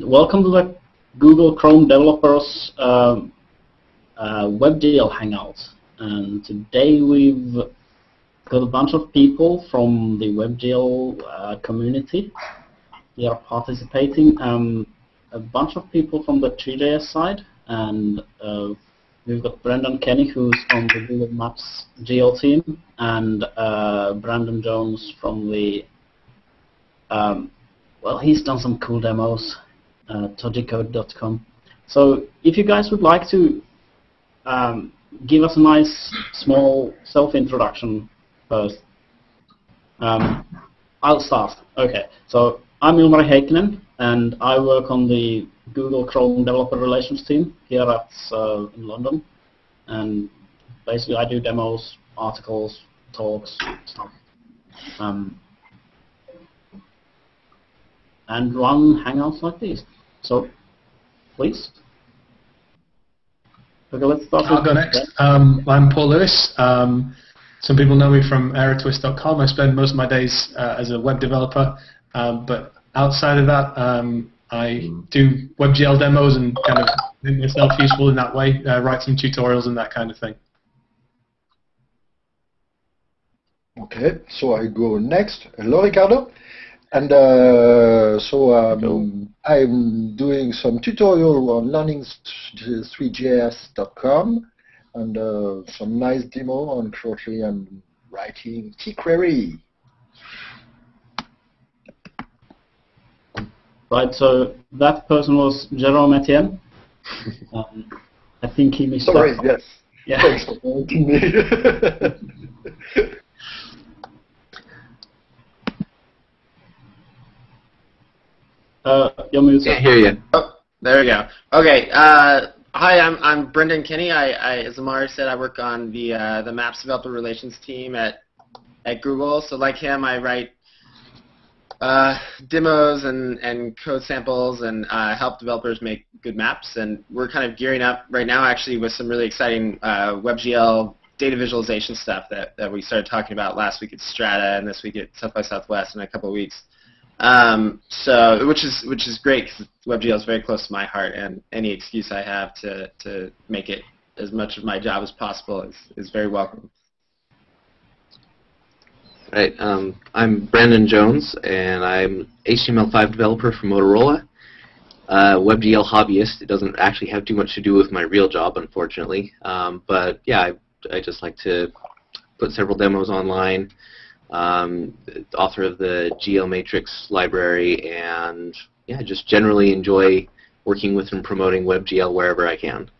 welcome to the Google Chrome Developers um, uh, WebGL Hangout. And today we've got a bunch of people from the WebGL uh, community here participating. Um, a bunch of people from the Three.js side, and uh, we've got Brendan Kenny, who's on the Google Maps GL team, and uh, Brandon Jones from the um, well, he's done some cool demos, uh. So if you guys would like to um, give us a nice small self-introduction first. Um, I'll start. Okay, so I'm Ilmari Heikkinen, and I work on the Google Chrome Developer Relations team here at uh, in London. And basically, I do demos, articles, talks, stuff. Um, and run Hangouts like these. So, please. Okay, let's start. I'll go next. Um, I'm Paul Lewis. Um, some people know me from Aerotwist.com. I spend most of my days uh, as a web developer, um, but outside of that, um, I do WebGL demos and kind of make myself useful in that way, uh, write some tutorials and that kind of thing. Okay, so I go next. Hello, Ricardo. And uh, so um, I'm doing some tutorial on learning3js.com and uh, some nice demo and shortly I'm writing tQuery. Right, so that person was Jerome Etienne. um, I think he missed Sorry, yes. Yeah. Thanks for pointing me. Uh, you're muted. Can't hear you. Oh, there we go. Okay. Uh, hi, I'm I'm Brendan Kenny. I, I as Ilmari said, I work on the uh, the Maps developer relations team at at Google. So like him, I write uh, demos and, and code samples and uh, help developers make good maps. And we're kind of gearing up right now, actually, with some really exciting uh, WebGL data visualization stuff that, that we started talking about last week at Strata and this week at South by Southwest in a couple of weeks. Um, so, which is which is great because WebGL is very close to my heart, and any excuse I have to to make it as much of my job as possible is is very welcome. Right. Um, I'm Brandon Jones, and I'm HTML5 developer for Motorola. Uh, WebGL hobbyist. It doesn't actually have too much to do with my real job, unfortunately. Um, but yeah, I, I just like to put several demos online. Um, author of the GL Matrix library, and yeah, just generally enjoy working with and promoting WebGL wherever I can.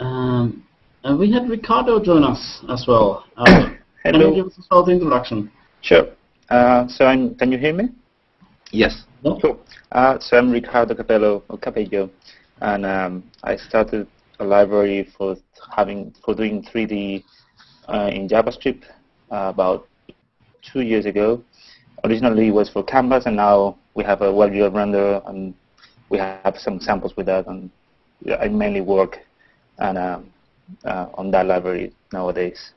Um, and we had Ricardo join us as well. Uh, Can you give us a short introduction? Sure. Uh, so I'm, can you hear me? Yes. No? Cool. Uh, so I'm Ricardo Cabello, or Cabello, and um, I started a library for having for doing 3D uh, in JavaScript uh, about two years ago. Originally it was for Canvas, and now we have a WebGL renderer, and we have some samples with that. And I mainly work and um, uh, on that library nowadays.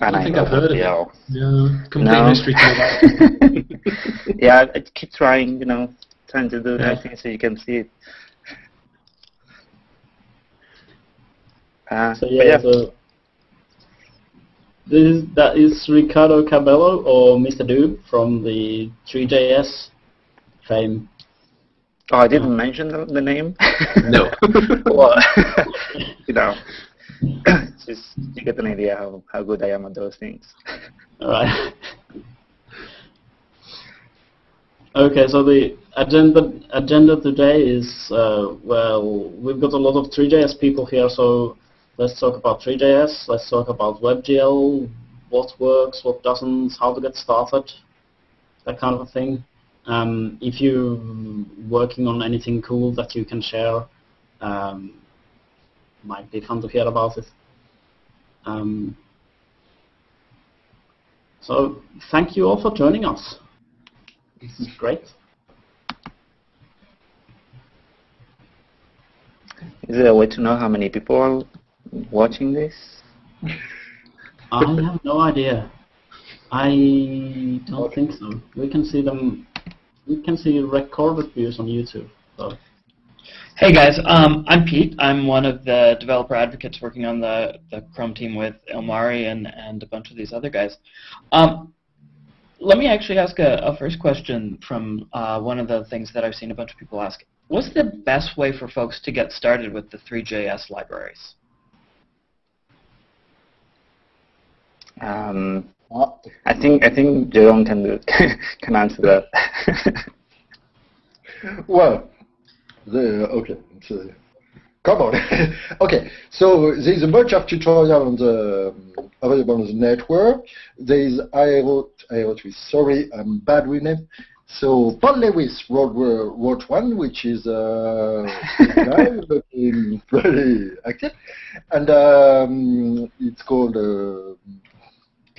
I don't think I've heard of it. Yeah. Yeah, complete No. mystery to yeah, I keep trying, you know, trying to do Yeah. nice things so you can see it. Uh, So yeah, yeah, so this is, that is Ricardo Cabello or Mr. Doob from the 3JS fame. oh, I didn't mention the, the name. No. well, you know, just you get an idea how, how good I am at those things. All right. okay, so the agenda agenda today is uh, well, we've got a lot of 3JS people here, so let's talk about 3JS. Let's talk about WebGL, what works, what doesn't, how to get started, that kind of a thing. Um, if you're working on anything cool that you can share, um, might be fun to hear about it. Um, so thank you all for joining us. This is great. Is there a way to know how many people watching this? I have no idea. I don't think so. We can see them. We can see recorded views on YouTube. So. Hey guys, um, I'm Pete. I'm one of the developer advocates working on the, the Chrome team with Ilmari and, and a bunch of these other guys. Um, let me actually ask a, a first question from uh, one of the things that I've seen a bunch of people ask. What's the best way for folks to get started with the 3JS libraries? Um, I think I think Jerome can can answer that. well, the okay. So, come on. okay, so there's a bunch of tutorial on the um, available on the network. There's I wrote I wrote with sorry I'm bad with name. So Paul Lewis wrote wrote one, which is uh, pretty active, and um, it's called. Uh,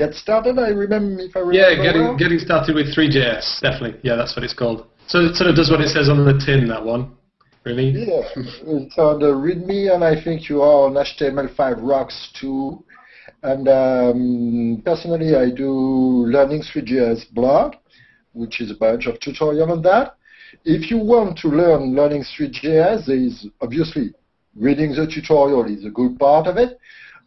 Get started. I remember if I remember. Yeah, getting well. getting started with 3JS Definitely. Yeah, that's what it's called. So it sort of does what it says on the tin. That one. Really? Yeah, it's on the README, and I think you are on HTML5 Rocks too. And um, personally, I do Learning 3JS blog, which is a bunch of tutorial on that. If you want to learn Learning 3JS, there is obviously reading the tutorial is a good part of it.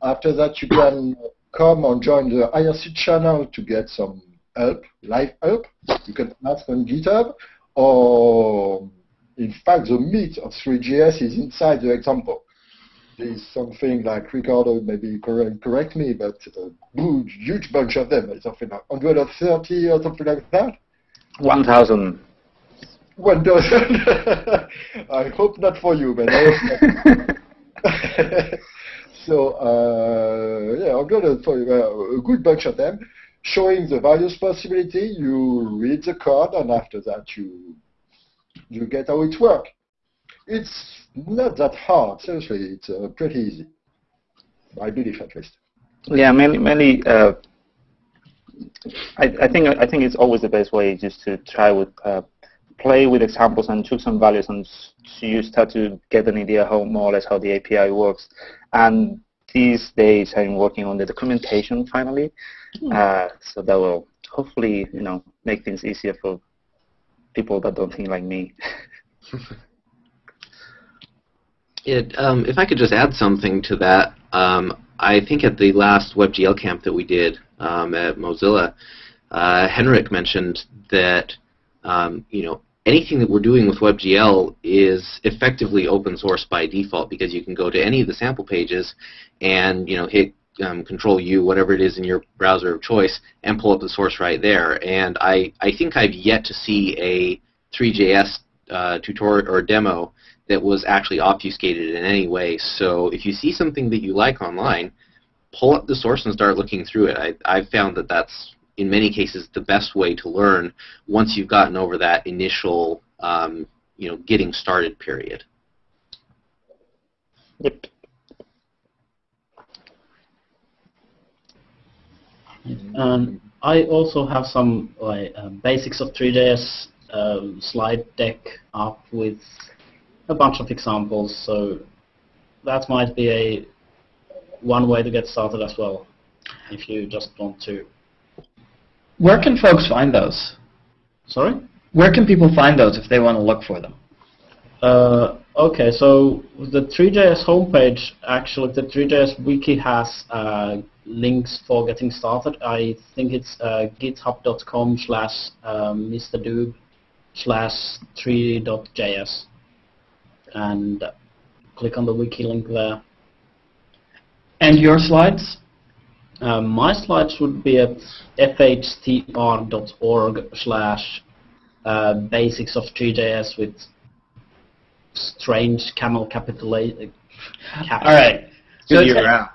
After that, you can come and join the IRC channel to get some help, live help. You can ask on GitHub, or in fact, the meat of 3JS is inside the example. There's something like Ricardo, maybe correct, correct me, but a huge, huge bunch of them, something like 130 or something like that. 1,000. 1,000. I hope not for you, but I hope So uh, yeah, tell you uh, a good bunch of them, showing the various possibility. You read the code, and after that, you you get how it works. It's not that hard. Seriously, it's uh, pretty easy. I believe at least. Yeah, mainly, mainly. Uh, I, I think I think it's always the best way just to try with uh, play with examples and choose some values and so you start to get an idea how more or less how the API works. And these days I'm working on the documentation finally, hmm. uh, so that will hopefully you know make things easier for people that don't think like me. it, um, if I could just add something to that, um, I think at the last WebGL camp that we did um, at Mozilla, uh, Henrik mentioned that um, you know anything that we're doing with WebGL is effectively open source by default because you can go to any of the sample pages and you know hit um, Control U, whatever it is in your browser of choice, and pull up the source right there. And I, I think I've yet to see a Three.js uh, tutorial or demo that was actually obfuscated in any way. So if you see something that you like online, pull up the source and start looking through it. I, I've found that that's in many cases the best way to learn once you've gotten over that initial um, you know getting started period. Yep. Um, I also have some like uh, basics of Three.js um, slide deck up with a bunch of examples, so that might be a one way to get started as well, if you just want to where can folks find those? Sorry? Where can people find those if they want to look for them? Uh, okay, so the 3JS homepage, actually, the 3JS wiki has uh, links for getting started. I think it's uh, github.com slash um, mrdoob slash 3.js. And click on the wiki link there. And your slides? Um, my slides would be at fhtr.org slash uh, basics of Three.js with strange camel capitulate. All right. So URL.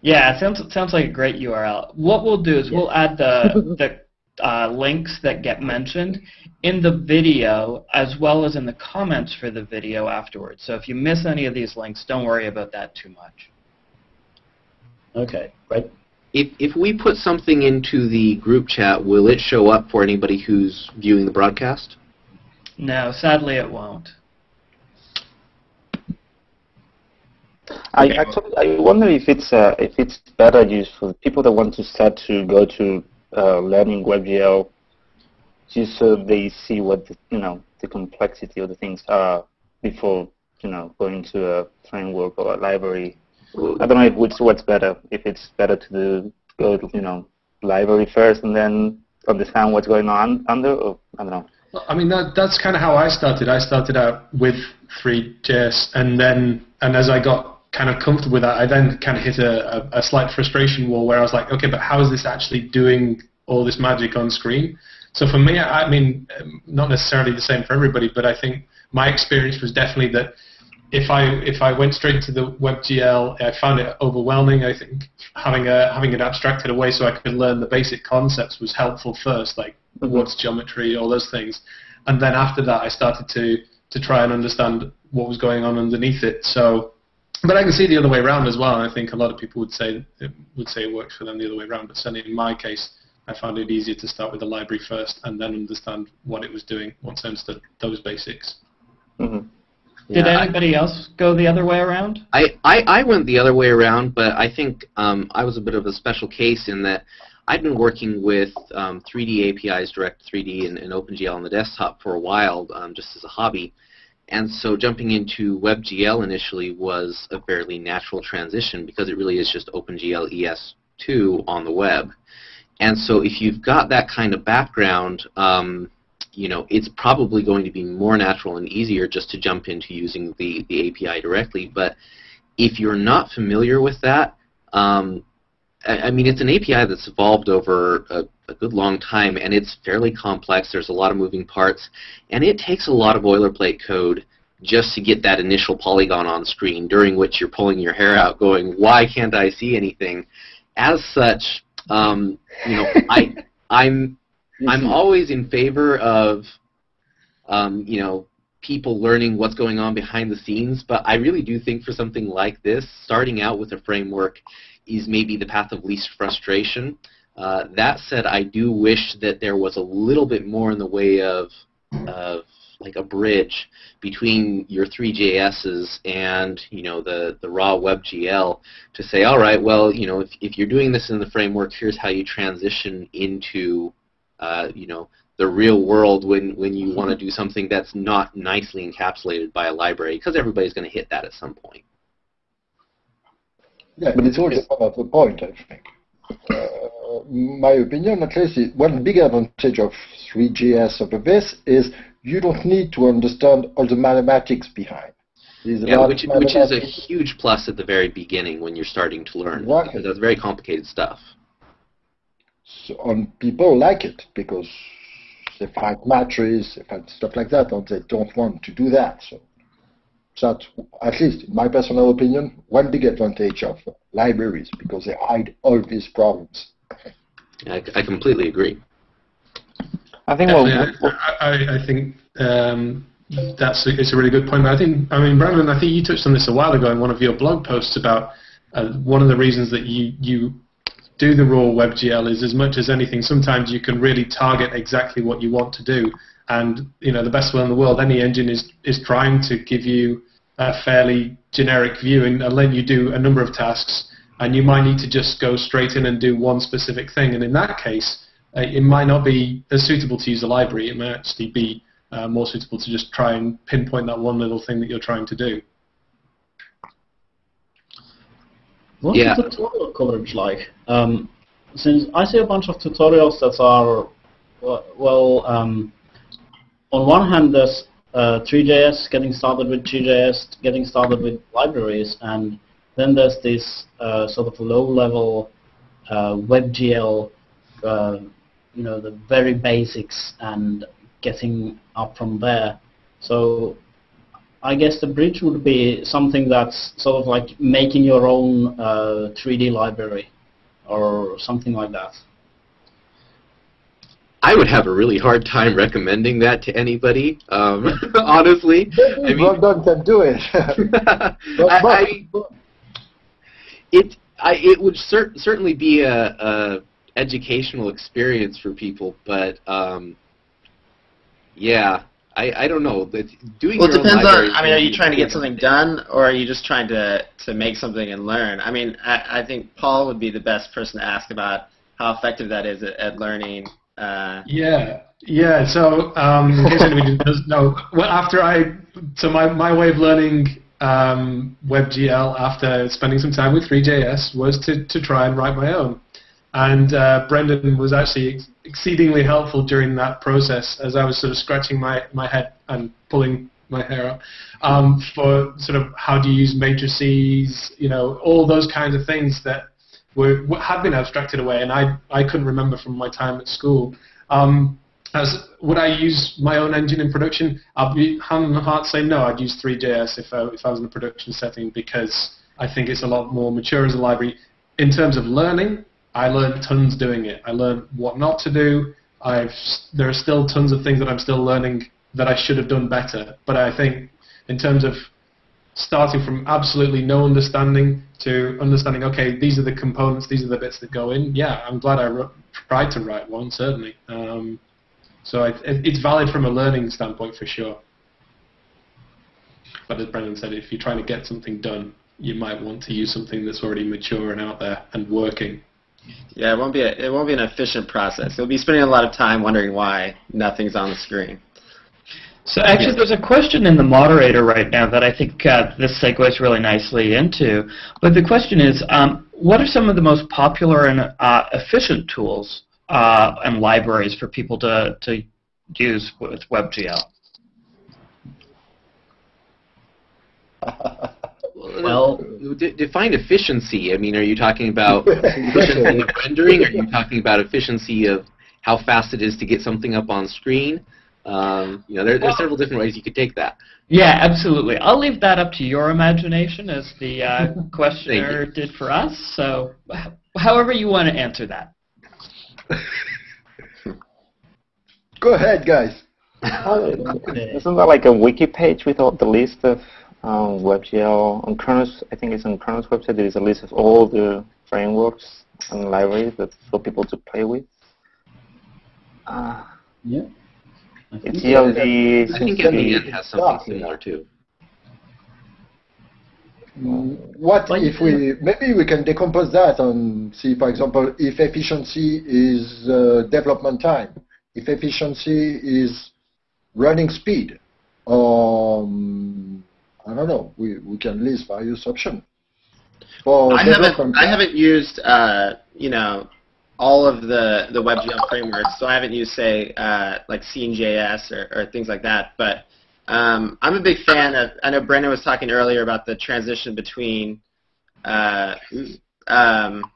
Yeah, it sounds sounds like a great URL. What we'll do is yeah. we'll add the the uh, links that get mentioned in the video as well as in the comments for the video afterwards. So if you miss any of these links, don't worry about that too much. Okay, great if if we put something into the group chat, will it show up for anybody who's viewing the broadcast? No, sadly it won't. I actually I wonder if it's uh, if it's better used for people that want to start to go to uh, learning WebGL just so they see what the, you know the complexity of the things are before you know going to a framework or a library. I don't know if it's what's better. If it's better to do, go you know library first and then understand what's going on under, or I don't know. I mean that that's kind of how I started. I started out with Three.js, and then and as I got kind of comfortable with that, I then kind of hit a, a, a slight frustration wall where I was like, okay, but how is this actually doing all this magic on screen? So for me, I mean, not necessarily the same for everybody, but I think my experience was definitely that if I if I went straight to the WebGL, I found it overwhelming. I think having a having it abstracted away so I could learn the basic concepts was helpful first, like mm-hmm. what's geometry, all those things, and then after that, I started to to try and understand what was going on underneath it. So but I can see the other way around as well, and I think a lot of people would say it would say it works for them the other way around. But certainly in my case, I found it easier to start with the library first and then understand what it was doing once I understood those basics. Mm-hmm. Did yeah, anybody I, else go the other way around? I, I, I went the other way around, but I think um, I was a bit of a special case in that I'd been working with um, 3D APIs, Direct 3D, and, and, OpenGL on the desktop for a while, um, just as a hobby. And so jumping into WebGL initially was a fairly natural transition because it really is just OpenGL ES2 on the web. And so if you've got that kind of background, um, you know, it's probably going to be more natural and easier just to jump into using the, the API directly. But if you're not familiar with that, um, I, I mean, it's an API that's evolved over a a good long time, and it's fairly complex. There's a lot of moving parts, and it takes a lot of boilerplate code just to get that initial polygon on screen, during which you're pulling your hair out, going, "Why can't I see anything?" As such, um, you know, I I'm I'm always in favor of um, you know people learning what's going on behind the scenes, but I really do think for something like this, starting out with a framework is maybe the path of least frustration. Uh, that said, I do wish that there was a little bit more in the way of, of like a bridge between your Three.js's and you know the the raw WebGL to say, all right, well, you know, if if you're doing this in the framework, here's how you transition into uh, you know the real world when when you want to do something that's not nicely encapsulated by a library, because everybody's going to hit that at some point. Yeah, but it's always part of the point, I think. Uh, my opinion, at least, one big advantage of 3JS over this is you don't need to understand all the mathematics behind. yeah, which, which is a huge plus at the very beginning when you're starting to learn. Exactly. Because that's very complicated stuff. So, and people like it because they find matrices, they find stuff like that, and they don't want to do that. So that's, at least in my personal opinion, one big advantage of libraries because they hide all these problems. I, I completely agree. I think well, I, I, I, think um, that's a, it's a really good point. I think I mean Brandon, I think you touched on this a while ago in one of your blog posts about uh, one of the reasons that you you do the raw WebGL is as much as anything. Sometimes you can really target exactly what you want to do, and you know the best one in the world. Any engine is is trying to give you a fairly generic view and, and let you do a number of tasks and you might need to just go straight in and do one specific thing. And in that case, uh, it might not be as suitable to use a library. It might actually be uh, more suitable to just try and pinpoint that one little thing that you're trying to do. What's yeah. the tutorial coverage like? Um, since I see a bunch of tutorials that are, well, um, on one hand, there's uh, Three.js, getting started with 3JS, getting started with libraries, and then there's this uh, sort of low-level uh, WebGL, uh, you know, the very basics and getting up from there. So I guess the bridge would be something that's sort of like making your own 3D uh, library or something like that. I would have a really hard time recommending that to anybody, um, honestly. I mean, well can do it. I, I, it I, it would cer- certainly be a, a, educational experience for people, but um, yeah, I, I don't know. That doing well, it depends on. I mean, are you trying to get something done, or are you just trying to to make something and learn? I mean, I, I think Paul would be the best person to ask about how effective that is at, at learning. Uh, yeah, yeah. So um, in case anybody doesn't know, well, after I so my my way of learning um, WebGL after spending some time with 3JS was to to try and write my own. And uh, Brendan was actually ex- exceedingly helpful during that process as I was sort of scratching my, my head and pulling my hair up um, for sort of how do you use matrices, you know, all those kinds of things that were had been abstracted away, and I I couldn't remember from my time at school. Um, as would I use my own engine in production? I'll be hand on heart say no. I'd use Three.js if I, if I was in a production setting because I think it's a lot more mature as a library in terms of learning. I learned tons doing it. I learned what not to do. I've there are still tons of things that I'm still learning that I should have done better. But I think in terms of starting from absolutely no understanding to understanding, okay, these are the components, these are the bits that go in. Yeah, I'm glad I tried to write one certainly. Um, so it, it's valid from a learning standpoint for sure. But as Brendan said, if you're trying to get something done, you might want to use something that's already mature and out there and working. Yeah, it won't be a, it won't be an efficient process. You'll be spending a lot of time wondering why nothing's on the screen. So actually, there's a question in the moderator right now that I think uh, this segues really nicely into. But the question is, um, what are some of the most popular and uh, efficient tools uh, and libraries for people to, to use with WebGL? Well, d- define efficiency. I mean, are you talking about efficiency of rendering? Are you talking about efficiency of how fast it is to get something up on screen? Um, you know, there, there's several different ways you could take that. Yeah, absolutely. I'll leave that up to your imagination, as the uh, questioner did for us. So, however you want to answer that. Go ahead, guys. isn't that like a wiki page with all the list of um, WebGL on Khronos? I think it's on Khronos website. There is a list of all the frameworks and libraries that for people to play with. Uh, yeah. It's ELD. I think NVN has something similar too. What if we maybe we can decompose that and see, for example, if efficiency is uh, development time, if efficiency is running speed, um, I don't know. We we can list various options. I haven't I haven't used uh, you know all of the the WebGL frameworks, so I haven't used say uh, like Scene.js or, or things like that. But um, I'm a big fan of. I know Brendan was talking earlier about the transition between uh, um,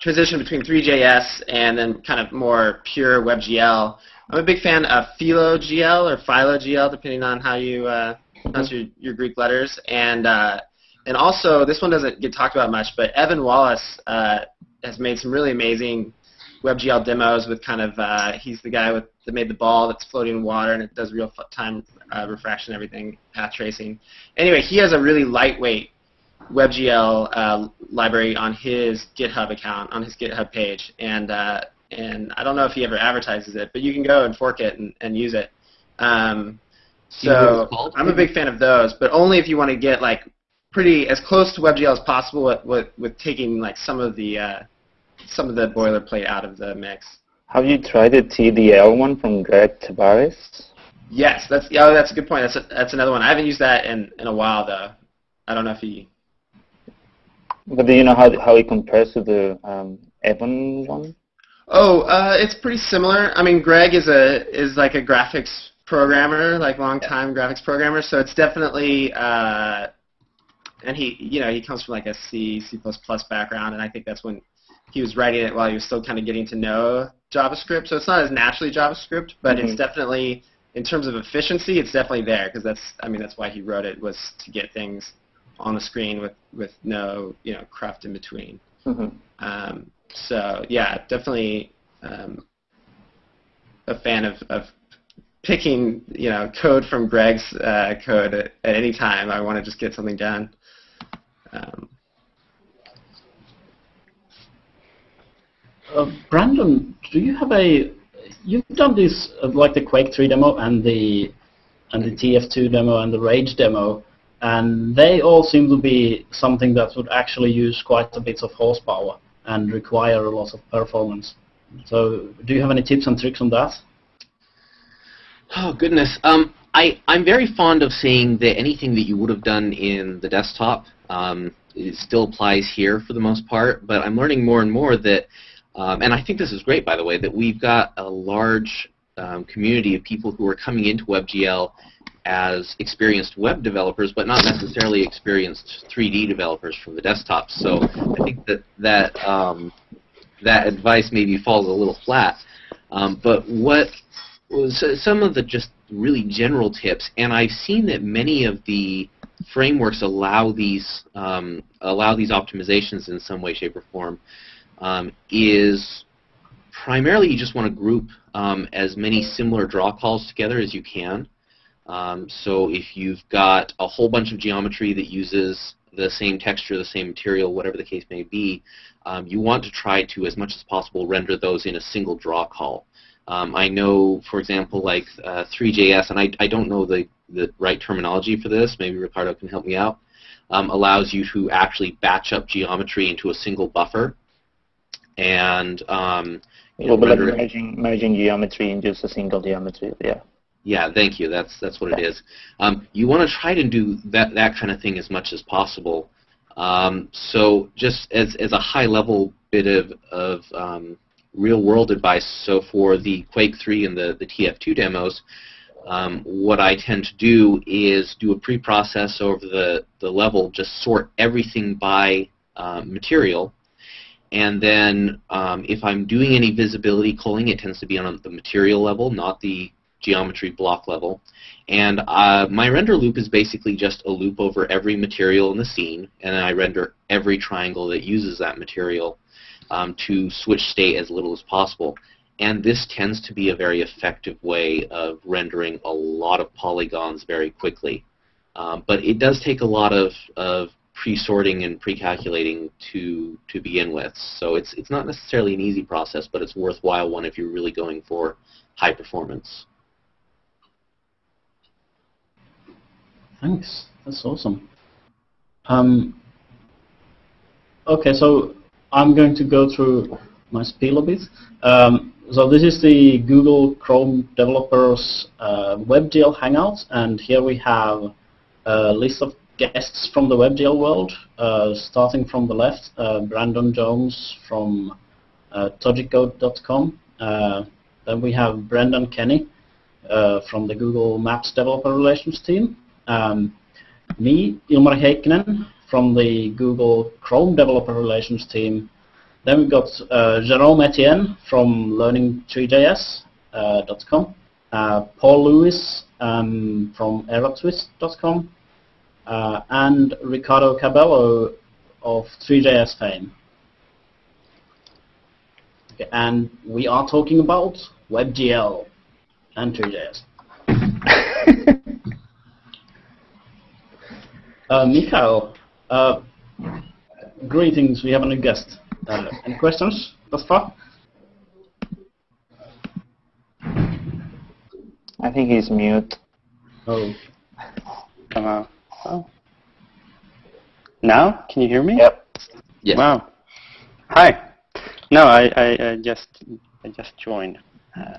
transition between Three.js and then kind of more pure WebGL. I'm a big fan of PhiloGL or PhiloGL, depending on how you uh, pronounce your, your Greek letters. And uh, and also, this one doesn't get talked about much, but Evan Wallace uh, has made some really amazing WebGL demos with kind of uh, he's the guy with that made the ball that's floating in water and it does real time uh, refraction, everything, path tracing. Anyway, he has a really lightweight WebGL uh, library on his GitHub account, on his GitHub page, and uh, and I don't know if he ever advertises it, but you can go and fork it and, and use it. Um, so I'm a big fan of those, but only if you want to get like pretty as close to WebGL as possible with, with, with taking like some of the uh, some of the boilerplate out of the mix. Have you tried the TDL one from Greg Tavares? Yes, that's oh, that's a good point. That's a, that's another one. I haven't used that in, in a while though. I don't know if he. But do you know how how it compares to the um, Evan one? Oh, uh, it's pretty similar. I mean, Greg is a is like a graphics programmer, like long time graphics programmer. So it's definitely, uh, and he you know he comes from like a C C++ background, and I think that's when he was writing it while he was still kind of getting to know JavaScript. So it's not as naturally JavaScript, but mm-hmm. it's definitely in terms of efficiency, it's definitely there because that's I mean that's why he wrote it was to get things on the screen with with no you know cruft in between. Mm-hmm. Um, so yeah, definitely um, a fan of, of picking you know code from Greg's uh, code at, at, any time. I want to just get something done. Um, uh, Brandon, do you have a you've done this uh, like the Quake 3 demo and the and the TF2 demo and the Rage demo, and they all seem to be something that would actually use quite a bit of horsepower. and require a lot of performance. So do you have any tips and tricks on that? Oh goodness. Um, I I'm very fond of saying that anything that you would have done in the desktop um, still applies here for the most part. But I'm learning more and more that, um, and I think this is great by the way, that we've got a large um, community of people who are coming into WebGL as experienced web developers, but not necessarily experienced 3D developers from the desktop. So I think that that um, that advice maybe falls a little flat. Um, but what was some of the just really general tips, and I've seen that many of the frameworks allow these um, allow these optimizations in some way, shape, or form. Um, is primarily you just want to group um, as many similar draw calls together as you can. Um, so if you've got a whole bunch of geometry that uses the same texture, the same material, whatever the case may be, um, you want to try to, as much as possible, render those in a single draw call. Um, I know, for example, like uh, Three.js, and I, I don't know the, the right terminology for this, maybe Ricardo can help me out, um, allows you to actually batch up geometry into a single buffer. And um, well, but like merging, merging geometry into just a single geometry, yeah. Yeah, thank you. That's that's what it is. Um, you want to try to do that that kind of thing as much as possible. Um, so just as as a high level bit of of um, real world advice. So for the Quake 3 and the the TF2 demos, um, what I tend to do is do a pre-process over the the level, just sort everything by uh, material. And then um, if I'm doing any visibility culling, it tends to be on the material level, not the geometry block level. And uh, my render loop is basically just a loop over every material in the scene, and I render every triangle that uses that material um, to switch state as little as possible. And this tends to be a very effective way of rendering a lot of polygons very quickly. Um, but it does take a lot of, of pre-sorting and pre-calculating to to begin with. So it's it's not necessarily an easy process, but it's worthwhile one if you're really going for high performance. Thanks. That's awesome. Um, okay, so I'm going to go through my spiel a bit. Um, so this is the Google Chrome Developers uh, WebGL Hangout, and here we have a list of guests from the WebGL world, uh, starting from the left, uh, Brandon Jones from uh, Tojicode.com. Uh, then we have Brendan Kenny uh, from the Google Maps Developer Relations team. Um, me, Ilmari Heikkinen, from the Google Chrome Developer Relations team. Then we've got uh, Jerome Etienne from Learning3JS.com, uh, uh, Paul Lewis um, from Aerotwist.com, uh, and Ricardo Cabello of 3JS fame. Okay, and we are talking about WebGL and Three.js. Uh, Mikhail, uh, greetings. We have a new guest. Uh, any questions thus far? I think he's mute. Oh. Uh, oh. Now, can you hear me? Yep. Yes. Wow. Hi. No, I, I, I just I just joined. Uh,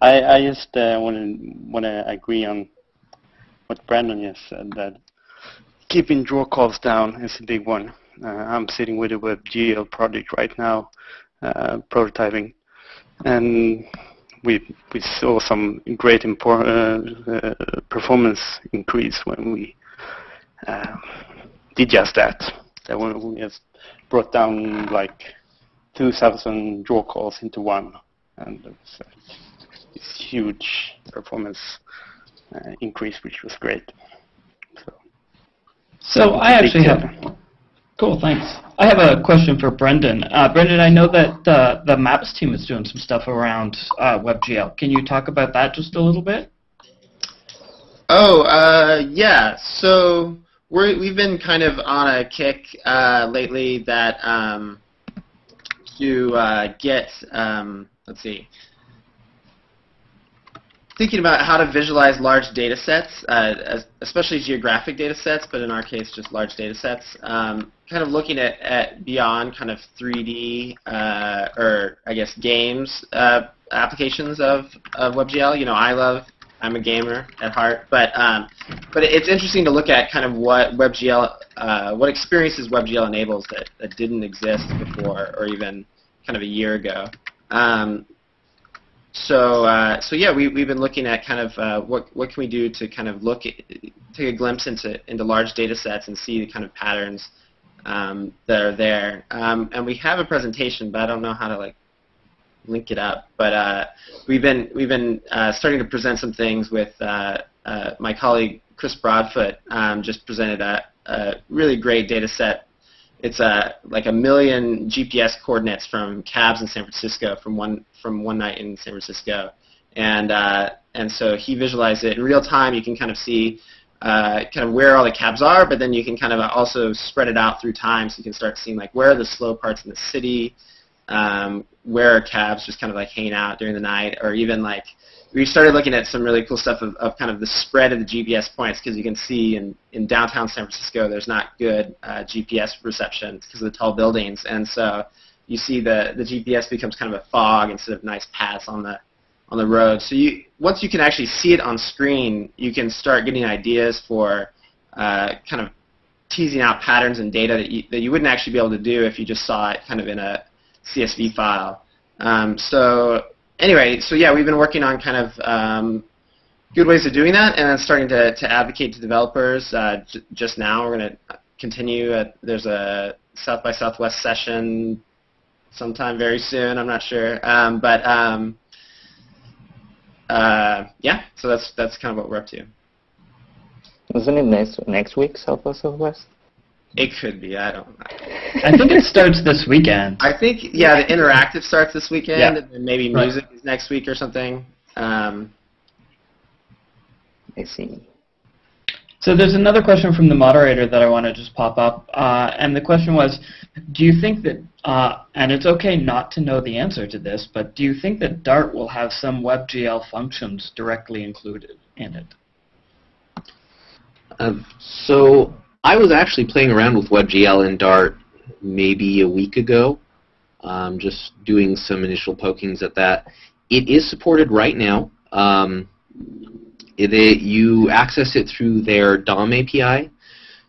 I I just uh, want to want to agree on what Brandon just said that keeping draw calls down is a big one. Uh, I'm sitting with a WebGL project right now, uh, prototyping, and we we saw some great uh, performance increase when we uh, did just that. That we just brought down like 2,000 draw calls into one, and it it's this huge performance uh, increase, which was great. So I actually have. Cool, thanks. I have a question for Brendan. Uh, Brendan, I know that the the Maps team is doing some stuff around uh, WebGL. Can you talk about that just a little bit? Oh, uh, yeah. So we're, we've been kind of on a kick uh, lately that um, to uh, get, um, let's see, thinking about how to visualize large data sets, uh, especially geographic data sets, but in our case, just large data sets. Um, kind of looking at, at beyond kind of 3D uh, or I guess games uh, applications of, of WebGL. You know, I love I'm a gamer at heart, but um, but it's interesting to look at kind of what WebGL, uh, what experiences WebGL enables that, that didn't exist before or even kind of a year ago. Um, so uh, so yeah, we we've been looking at kind of uh, what what can we do to kind of look at, take a glimpse into into large data sets and see the kind of patterns um, that are there. Um, and we have a presentation, but I don't know how to like link it up. But uh, we've been we've been uh, starting to present some things with uh, uh, my colleague Chris Broadfoot. Um, just presented a, a really great data set it's a like a million GPS coordinates from cabs in San Francisco from one from one night in San Francisco, and uh, and so he visualized it in real time. You can kind of see uh, kind of where all the cabs are, but then you can kind of also spread it out through time, so you can start seeing like where are the slow parts in the city, um, where are cabs just kind of like hanging out during the night, or even like we started looking at some really cool stuff of, of kind of the spread of the GPS points because you can see in, in downtown San Francisco there's not good uh, GPS reception because of the tall buildings, and so you see the the GPS becomes kind of a fog instead of nice paths on the on the road. So you once you can actually see it on screen, you can start getting ideas for uh, kind of teasing out patterns and data that you, that you wouldn't actually be able to do if you just saw it kind of in a CSV file. Um, so anyway, so yeah, we've been working on kind of um, good ways of doing that, and then starting to, to advocate to developers. Uh, just now, we're going to continue. At, there's a South by Southwest session sometime very soon. I'm not sure, um, but um, uh, yeah. So that's that's kind of what we're up to. Isn't it next next week, South by Southwest? It could be. I don't. know. I think it starts this weekend. I think yeah, the interactive starts this weekend, Yeah. and then maybe Right. music is next week or something. Um, I see. So there's another question from the moderator that I want to just pop up, uh, and the question was, do you think that, uh, and it's okay not to know the answer to this, but do you think that Dart will have some WebGL functions directly included in it? Um, so I was actually playing around with WebGL and Dart maybe a week ago, um, just doing some initial pokings at that. It is supported right now. Um, it, it- you access it through their DOM API,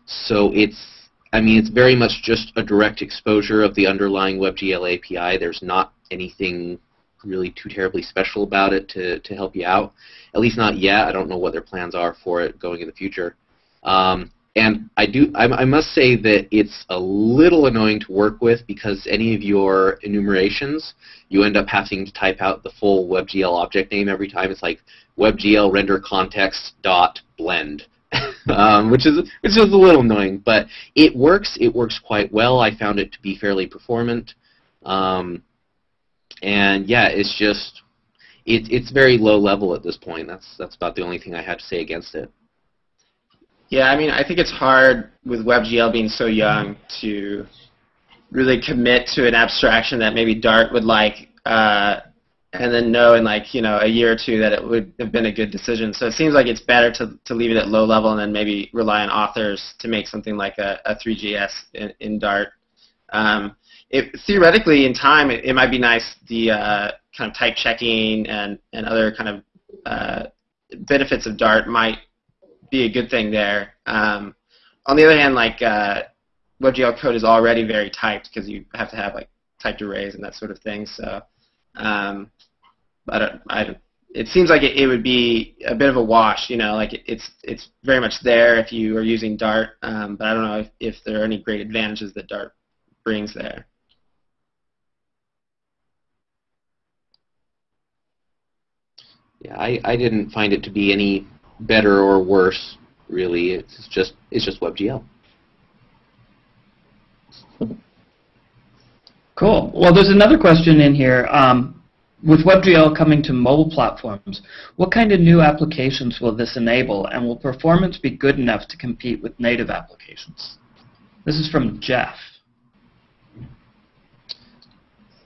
so it's I mean it's very much just a direct exposure of the underlying WebGL API. There's not anything really too terribly special about it to, to help you out. At least not yet. I don't know what their plans are for it going in the future. Um, and I do, I, I must say that it's a little annoying to work with because any of your enumerations, you end up having to type out the full WebGL object name every time. It's like WebGL render context dot blend, um, which is which is a little annoying, but it works. It works quite well. I found it to be fairly performant, um, and yeah, it's just it, it's very low level at this point. That's that's about the only thing I had to say against it. Yeah, I mean, I think it's hard with WebGL being so young to really commit to an abstraction that maybe Dart would like, uh, and then know in like you know a year or two that it would have been a good decision. So it seems like it's better to, to leave it at low level and then maybe rely on authors to make something like a, a 3GS in, in Dart. Um, it, theoretically, in time, it, it might be nice the uh, kind of type checking and, and other kind of uh, benefits of Dart might be a good thing there. Um, on the other hand, like uh, WebGL code is already very typed because you have to have like typed arrays and that sort of thing. So um, I don't, I don't, it seems like it, it would be a bit of a wash, you know, like it, it's it's very much there if you are using Dart, um, but I don't know if, if there are any great advantages that Dart brings there. Yeah, I, I didn't find it to be any better or worse, really. It's just it's just WebGL. Cool. Well, there's another question in here. Um, with WebGL coming to mobile platforms, what kind of new applications will this enable, and will performance be good enough to compete with native applications? This is from Jeff.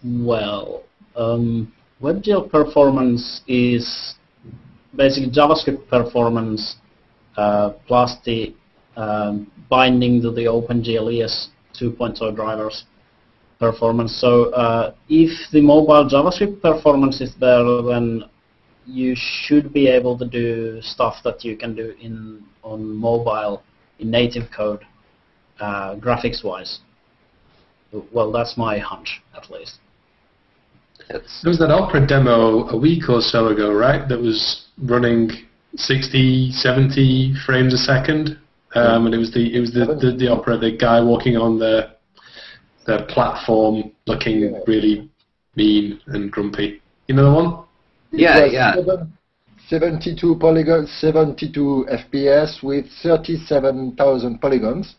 Well, um, WebGL performance is basic JavaScript performance uh, plus the um, binding to the OpenGL 2.0 drivers performance. So uh, if the mobile JavaScript performance is there, then you should be able to do stuff that you can do in on mobile in native code, uh, graphics-wise. Well, that's my hunch, at least. There was that Opera demo a week or so ago, right? That was running 60, 70 frames a second, um, and it was the it was the, the, the Opera, the guy walking on the the platform, looking really mean and grumpy. You know the one? Yeah, yeah. 72 polygons, 72 FPS with 37,000 polygons,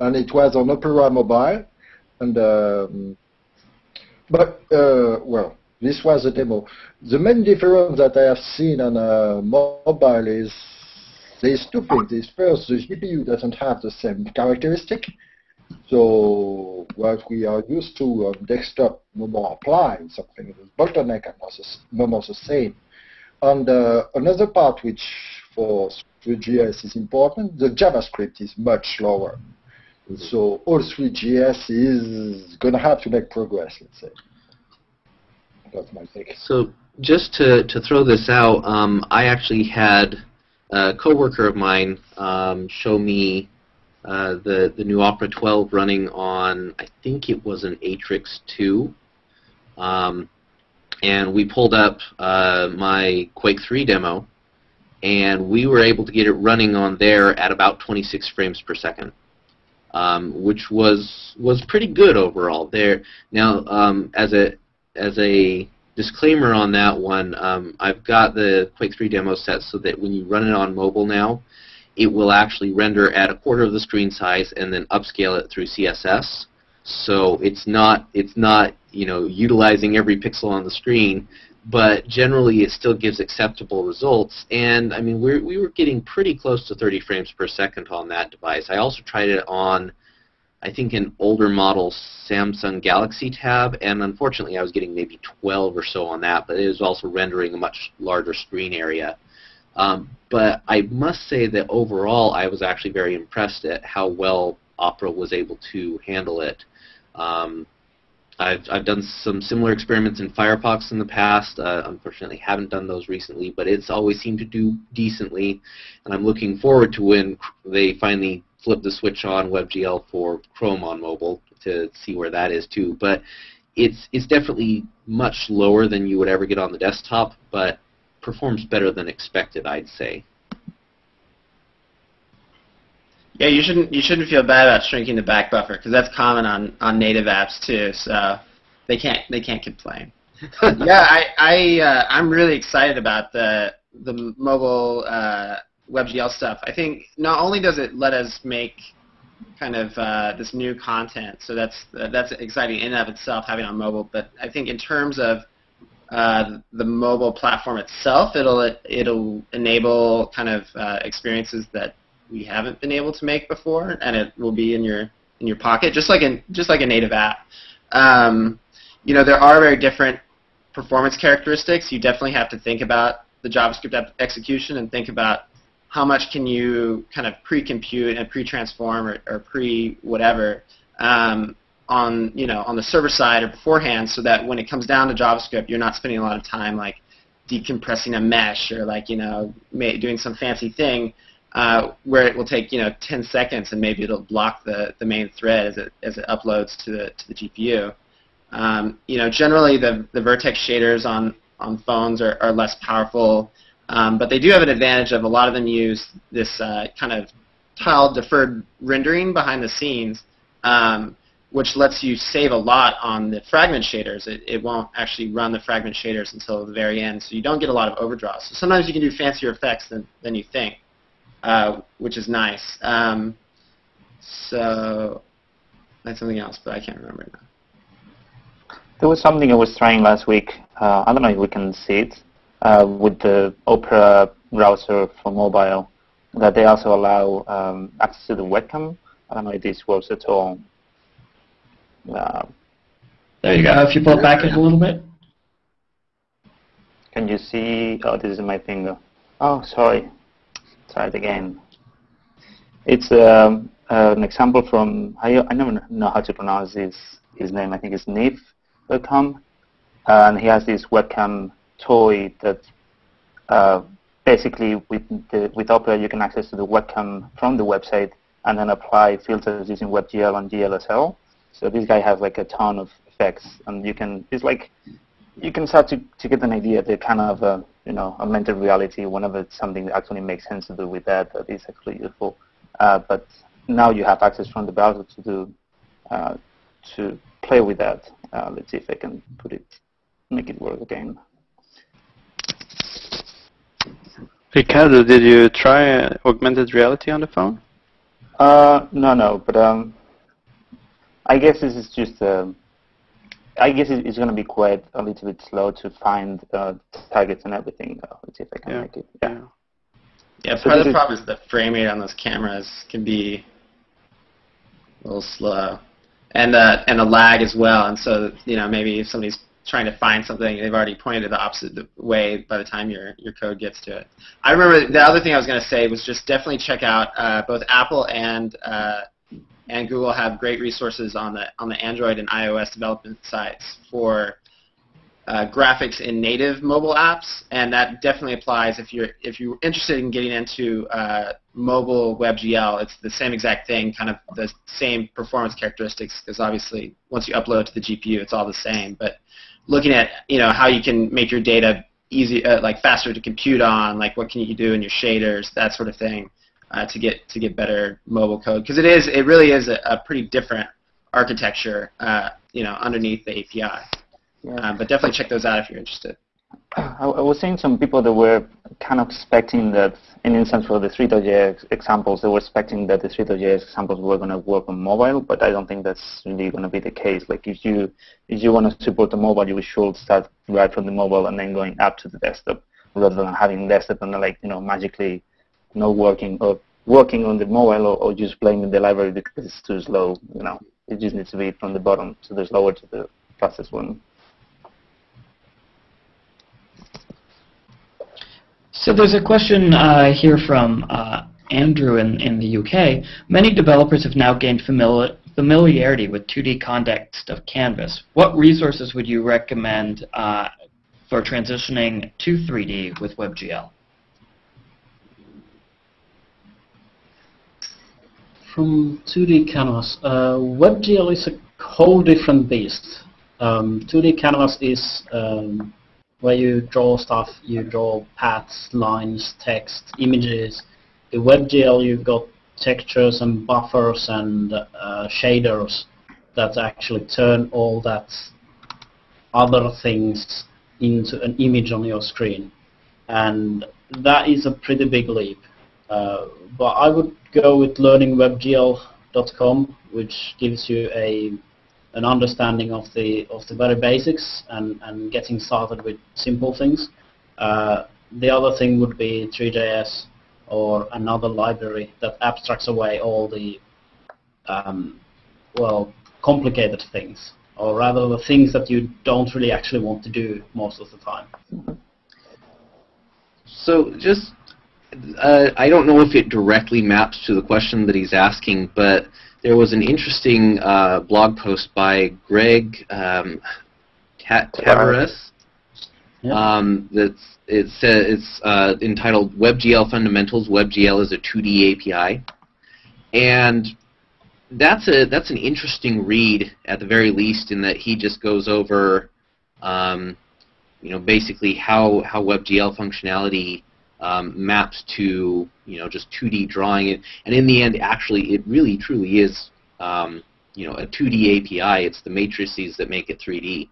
and it was on Opera Mobile. And um, but uh, well, this was a demo. The main difference that I have seen on a mobile is there's two things. first, the GPU doesn't have the same characteristic. So what we are used to on desktop no more something with bottleneck and more the same. And uh, another part which for 3JS is important, the JavaScript is much slower. So all 3JS is going to have to make progress, let's say. That's my take. So just to, to throw this out, um, I actually had a coworker of mine um, show me uh, the the new Opera 12 running on I think it was an Atrix 2, um, and we pulled up uh, my Quake 3 demo, and we were able to get it running on there at about 26 frames per second. Um, which was was pretty good overall. There now, um, as a as a disclaimer on that one, um, I've got the Quake 3 demo set so that when you run it on mobile now, it will actually render at a quarter of the screen size and then upscale it through CSS. So it's not it's not you know utilizing every pixel on the screen, but generally it still gives acceptable results. And I mean we we were getting pretty close to 30 frames per second on that device. I also tried it on I think an older model Samsung Galaxy Tab, and unfortunately I was getting maybe 12 or so on that, but it was also rendering a much larger screen area. Um, but I must say that overall, I was actually very impressed at how well Opera was able to handle it. Um, I've, I've done some similar experiments in Firefox in the past. Uh, unfortunately, haven't done those recently, but it's always seemed to do decently. And I'm looking forward to when they finally flip the switch on WebGL for Chrome on mobile to see where that is too. But it's it's definitely much lower than you would ever get on the desktop, but performs better than expected, I'd say. Yeah, you shouldn't you shouldn't feel bad about shrinking the back buffer because that's common on, on native apps too. So they can't they can't complain. yeah, I I uh, I'm really excited about the the mobile uh, WebGL stuff. I think not only does it let us make kind of uh, this new content, so that's that's exciting in and of itself having on mobile. But I think in terms of uh, the mobile platform itself, it'll it'll enable kind of uh, experiences that we haven't been able to make before, and it will be in your in your pocket, just like in just like a native app. Um, you know, there are very different performance characteristics. You definitely have to think about the JavaScript execution and think about how much can you kind of pre-compute and pre-transform or, or pre-whatever um, on you know on the server side or beforehand, so that when it comes down to JavaScript, you're not spending a lot of time like decompressing a mesh or like you know doing some fancy thing uh, where it will take you know 10 seconds and maybe it'll block the, the main thread as it as it uploads to the to the GPU. Um, you know, generally the the vertex shaders on on phones are, are less powerful um, but they do have an advantage of a lot of them use this uh, kind of tile deferred rendering behind the scenes, um, which lets you save a lot on the fragment shaders. It, it won't actually run the fragment shaders until the very end, so you don't get a lot of overdraws. So sometimes you can do fancier effects than, than you think, uh, which is nice. Um, so that's something else, but I can't remember now. There was something I was trying last week. Uh, I don't know if we can see it uh, with the Opera browser for mobile that they also allow um, access to the webcam. I don't know if this works at all. Uh, there you go. If you pull it back in a little bit. Can you see? Oh, this is my finger. Oh, sorry. Try it again. It's um, uh, an example from, I, I never know how to pronounce his, his name. I think it's Neave.com. And he has this webcam toy that uh, basically with, the, with Opera you can access to the webcam from the website and then apply filters using WebGL and GLSL. So this guy has like a ton of effects and you can, it's like, you can start to, to get an idea, the kind of, uh, you know, augmented reality whenever it's something that actually makes sense to do with that, that is actually useful. Uh, but now you have access from the browser to do, uh, to play with that. Uh, let's see if I can put it, make it work again. Ricardo, did you try uh, augmented reality on the phone? Uh, no, no, but um, I guess this is just, um, I guess it's going to be quite a little bit slow to find uh, targets and everything. Uh, let's see if I can Yeah. make it. Yeah. Yeah, So part of the problem is the frame rate on those cameras can be a little slow, and uh, and the lag as well. And so you know maybe if somebody's trying to find something, they've already pointed it the opposite way by the time your your code gets to it. I remember the other thing I was going to say was just definitely check out uh, both Apple and uh, and Google have great resources on the on the Android and iOS development sites for uh, graphics in native mobile apps, and that definitely applies if you're if you're interested in getting into uh, mobile WebGL. It's the same exact thing, kind of the same performance characteristics, because obviously once you upload to the GPU, it's all the same. But looking at you know how you can make your data easy, uh, like faster to compute on, like what can you do in your shaders, that sort of thing, uh, to get to get better mobile code, because it is it really is a, a pretty different architecture, uh, you know, underneath the API. Yeah. Um, but definitely check those out if you're interested. I, I was seeing some people that were kind of expecting that, in instance for the 3.js examples, they were expecting that the 3.js examples were going to work on mobile, but I don't think that's really going to be the case. Like if you if you want to support the mobile, you should start right from the mobile and then going up to the desktop, rather than having desktop and like you know magically not working or working on the mobile or, or just playing in the library because it's too slow. You know, it just needs to be from the bottom to the slower to the fastest one. So there's a question uh, here from uh, Andrew in, in the UK. Many developers have now gained famili- familiarity with 2D context of Canvas. What resources would you recommend uh, for transitioning to 3D with WebGL? From 2D Canvas, uh, WebGL is a whole different beast. Um, 2D Canvas is um, where you draw stuff, you draw paths, lines, text, images. The WebGL, you've got textures and buffers and uh, shaders that actually turn all that other things into an image on your screen. And that is a pretty big leap. Uh, but I would go with learningwebgl.com, which gives you a an understanding of the of the very basics and, and getting started with simple things. Uh, the other thing would be 3JS or another library that abstracts away all the um, well complicated things, or rather the things that you don't really actually want to do most of the time. So just, uh, I don't know if it directly maps to the question that he's asking, but there was an interesting uh, blog post by Gregg um, Ta- Tavares. Yeah. Um, that's it's uh, it's uh, entitled WebGL Fundamentals. WebGL is a 2D API, and that's a that's an interesting read at the very least in that he just goes over, um, you know, basically how how WebGL functionality um, maps to you know just 2D drawing it, and in the end, actually, it really truly is um, you know a 2D API. It's the matrices that make it 3D.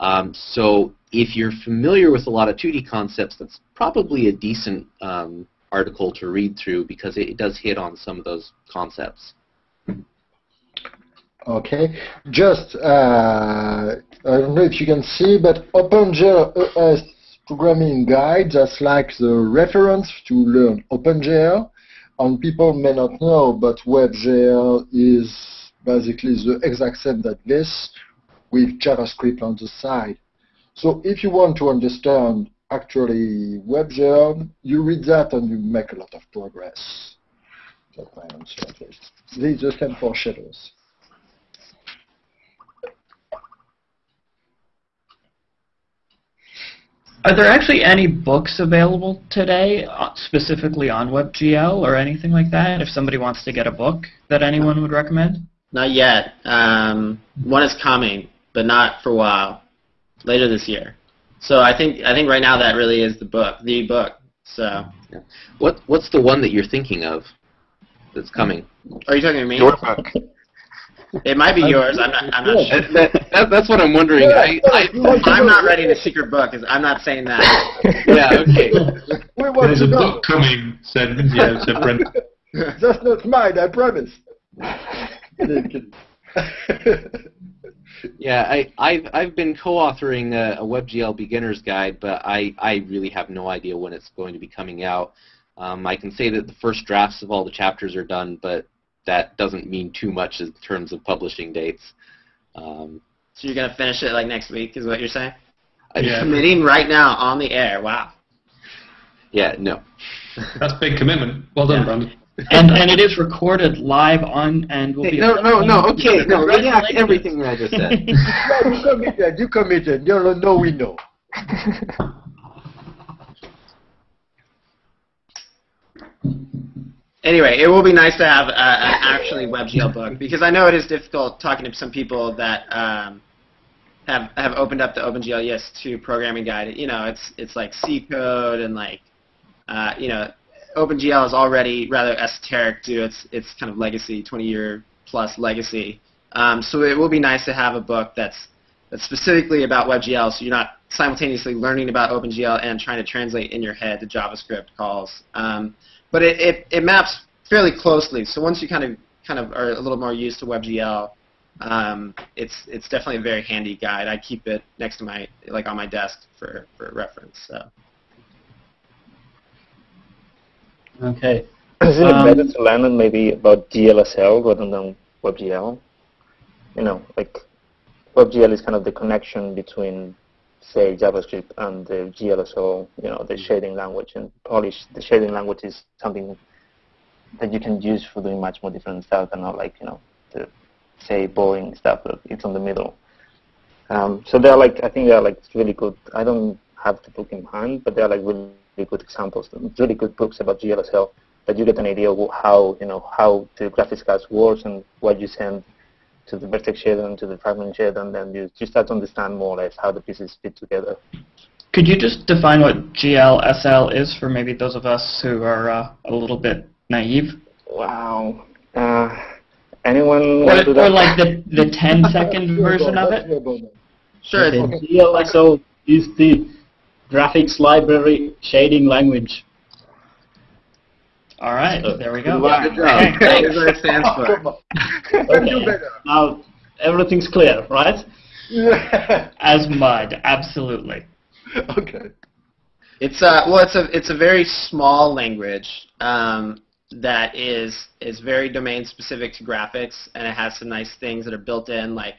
Um, so if you're familiar with a lot of 2D concepts, that's probably a decent um, article to read through because it, it does hit on some of those concepts. Okay, just uh, I don't know if you can see, but OpenGL ES programming guide that's like the reference to learn OpenGL. And people may not know, but WebGL is basically the exact same that this with JavaScript on the side. So if you want to understand actually WebGL, you read that and you make a lot of progress. That's my answer at least. These are same for shadows. Are there actually any books available today uh, specifically on WebGL or anything like that? If somebody wants to get a book that anyone would recommend? Not yet. Um, one is coming, but not for a while. Later this year. So I think I think right now that really is the book, the book. So. What What's the one that you're thinking of that's coming? Are you talking to me? Your book. It might be yours. I'm not. I'm not sure. That, that, that, that's what I'm wondering. I, I, I'm not writing a secret book. I'm not saying that. yeah, okay. We want There's a know. book coming, said, yeah, said Brent. That's not mine, I promise. Kidding, kidding. Yeah, I, I've I've been co-authoring a, a WebGL beginner's guide, but I, I really have no idea when it's going to be coming out. Um, I can say that the first drafts of all the chapters are done, but that doesn't mean too much in terms of publishing dates. Um, So you're gonna finish it like next week, is what you're saying? I, Yeah. Committing right now on the air. Wow. yeah, no. That's a big commitment. Well done, Yeah. Brandon. and and it is recorded live on and will Hey, be no, no, no. Okay, no. Redact everything that I just said. No, you committed, you committed. No, no, no, we know. Anyway, it will be nice to have uh, an actually WebGL book because I know it is difficult talking to some people that um, have have opened up the OpenGL ES2 programming guide. You know, it's it's like C code and like uh, you know, OpenGL is already rather esoteric due to its its kind of legacy, 20 year plus legacy. Um, so it will be nice to have a book that's that's specifically about WebGL, so you're not simultaneously learning about OpenGL and trying to translate in your head the JavaScript calls. Um, but it, it, it maps fairly closely. So once you kind of kind of are a little more used to WebGL, um, it's it's definitely a very handy guide. I keep it next to my like on my desk for, for reference. So Okay. Isn't Um, it better to learn maybe about GLSL rather than WebGL? You know, like WebGL is kind of the connection between, say, JavaScript and the GLSL, you know, the shading language. And probably sh- the shading language is something that you can use for doing much more different stuff and not like, you know, the, say, boring stuff that it's on the middle. Um, so they're like, I think they're like really good. I don't have the book in hand, but they're like really, really good examples, really good books about GLSL that you get an idea of how you know how the graphics cards works and what you send to the vertex shader and to the fragment shader, and then you, you start to understand more or less how the pieces fit together. Could you just define what GLSL is for maybe those of us who are uh, a little bit naive? Wow. Uh, anyone Or, want to do or like the, the 10 second version of it? your bonus. sure, Okay, it's- is the graphics library shading language. All right, Uh, there we go. Wow. Okay, That thanks. is stands for. come on. Can do Okay. Now everything's clear, right? Yeah. As mud, absolutely. okay. It's a well, it's a it's a very small language um, that is is very domain specific to graphics, and it has some nice things that are built in, like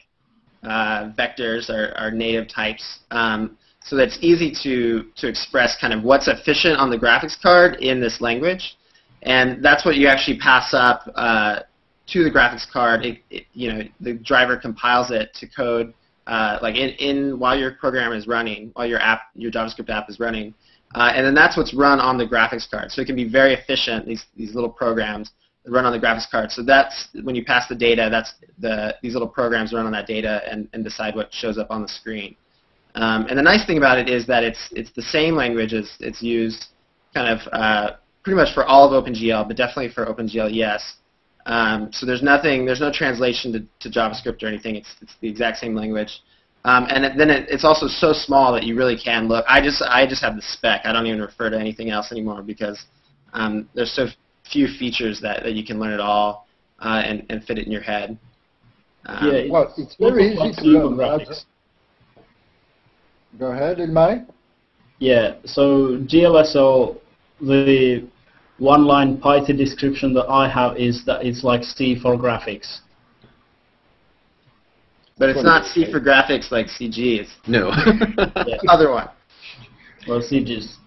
uh, vectors are, are native types, um, so that it's easy to to express kind of what's efficient on the graphics card in this language, and that's what you actually pass up uh, to the graphics card. It, it, you know, the driver compiles it to code uh, like in, in while your program is running, while your app, your JavaScript app is running, uh, and then that's what's run on the graphics card. So it can be very efficient. These these little programs that run on the graphics card. So that's when you pass the data. That's the these little programs run on that data and, and decide what shows up on the screen. Um, and the nice thing about it is that it's it's the same language as it's used kind of uh, pretty much for all of OpenGL, but definitely for OpenGL ES. Um, so there's nothing, there's no translation to, to JavaScript or anything. It's, it's the exact same language. Um, and it, then it, it's also so small that you really can look. I just I just have the spec. I don't even refer to anything else anymore because um, there's so few features that, that you can learn it all uh, and, and fit it in your head. Um, yeah, Well, it's very easy to learn. graphics. Go ahead, Ilmari. Yeah, so GLSL, the one-line Python description that I have is that it's like C for graphics. but it's not C for graphics like CG. It's No. Yeah. other one. Well, CG's.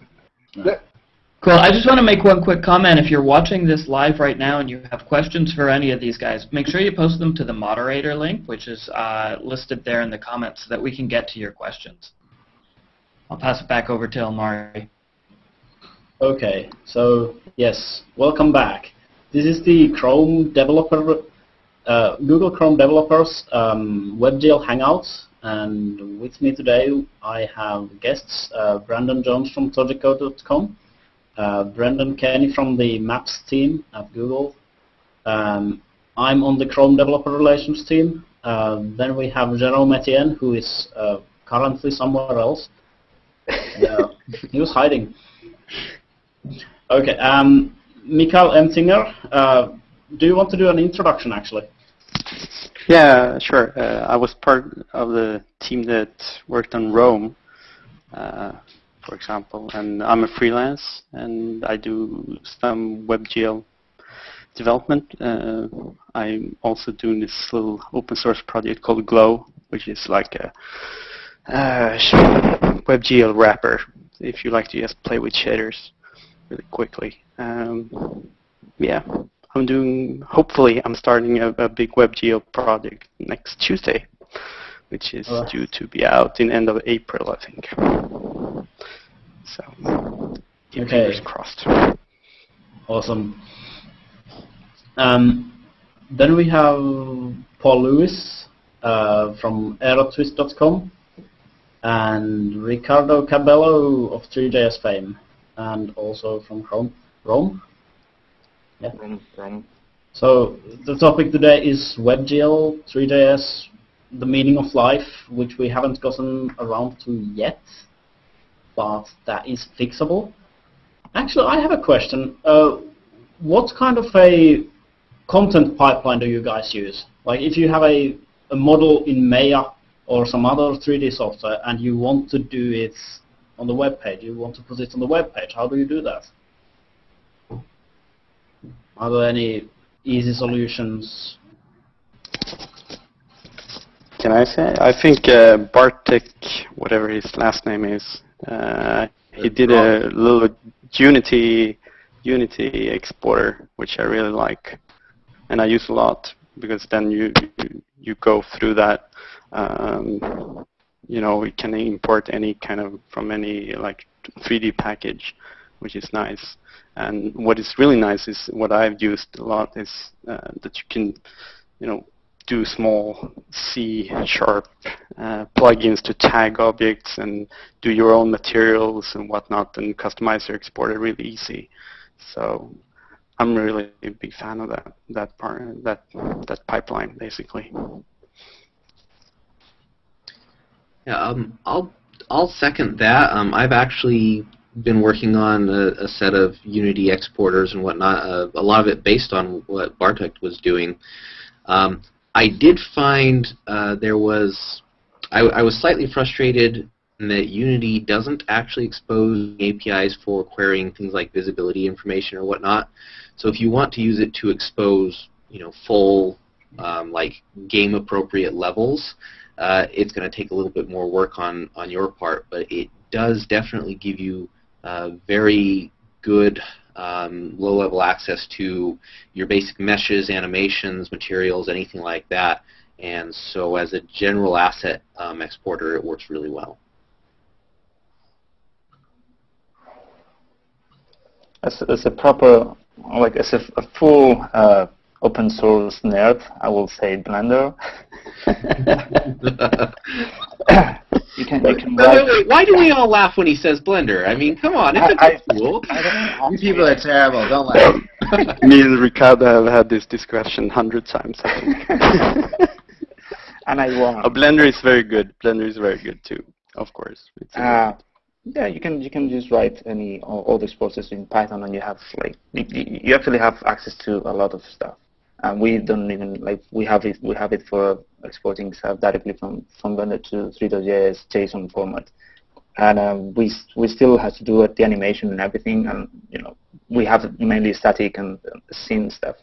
Cool. I just want to make one quick comment. If you're watching this live right now and you have questions for any of these guys, make sure you post them to the moderator link, which is uh, listed there in the comments, so that we can get to your questions. I'll pass it back over to Ilmari. Okay, so yes, welcome back. This is the Chrome developer, uh, Google Chrome developers um, WebGL Hangouts, and with me today I have guests uh, Brandon Jones from tojicode.com, uh, Brendan Kenny from the Maps team at Google. Um, I'm on the Chrome developer relations team. Uh, then we have Jerome Etienne, who is uh, currently somewhere else. Uh, he was hiding. Okay, um, Mikael Emtinger, uh, do you want to do an introduction actually? Yeah, sure. Uh, I was part of the team that worked on Rome, uh, for example, and I'm a freelance and I do some WebGL development. Uh, I'm also doing this little open source project called Glow, which is like a uh, WebGL wrapper if you like to just play with shaders really quickly. Um, yeah, I'm doing, hopefully I'm starting a, a big WebGL project next Tuesday, which is Oh. due to be out in end of April, I think. So, keep Okay. fingers crossed. Awesome. Um, then we have Paul Lewis uh, from aerotwist.com and Ricardo Cabello of 3JS fame and also from Chrome. Rome. From, from So the topic today is WebGL, 3JS, the meaning of life, which we haven't gotten around to yet, but that is fixable. Actually, I have a question. Uh, what kind of a content pipeline do you guys use? Like if you have a, a model in Maya or some other 3D software and you want to do it on the web page, you want to put it on the web page, how do you do that? Are there any easy solutions? Can I say? I think uh, Bartek, whatever his last name is, uh, he did a little Unity Unity exporter, which I really like, and I use a lot because then you you, you go through that. Um, you know, you can import any kind of from any like 3D package, which is nice. And what is really nice is what I've used a lot is uh, that you can, you know, do small C sharp uh, plugins to tag objects and do your own materials and whatnot and customize your exporter really easy. So I'm really a big fan of that that part that that pipeline basically. Yeah, um, I'll I'll second that. Um, I've actually been working on a, a set of Unity exporters and whatnot. Uh, a lot of it based on what Bartek was doing. Um, I did find uh, there was I, I was slightly frustrated that Unity doesn't actually expose APIs for querying things like visibility information or whatnot. So if you want to use it to expose, you know, full um, like game appropriate levels, uh, it's going to take a little bit more work on, on your part, but it does definitely give you uh, very good um, low-level access to your basic meshes, animations, materials, anything like that. And so as a general asset um, exporter, it works really well. as, as a proper, like as a, a full uh, open source nerd, I will say Blender. you can you can Wait, wait, wait, Why do we all laugh when he says Blender? I mean, come on, it's a I- good tool. I You people are terrible. Don't laugh. Me and Ricardo have had this discussion hundred times. I think. and I won. Uh, Blender is very good. Blender is very good too, of course. It's Uh, yeah, you can you can just write any all, all these processes in Python, and you have like you, you you actually have access to a lot of stuff. And we don't even like we have it we have it for exporting stuff directly from from Blender to 3.js JSON format, and um, we we still have to do it, the animation and everything, and you know we have mainly static and uh, scene stuff.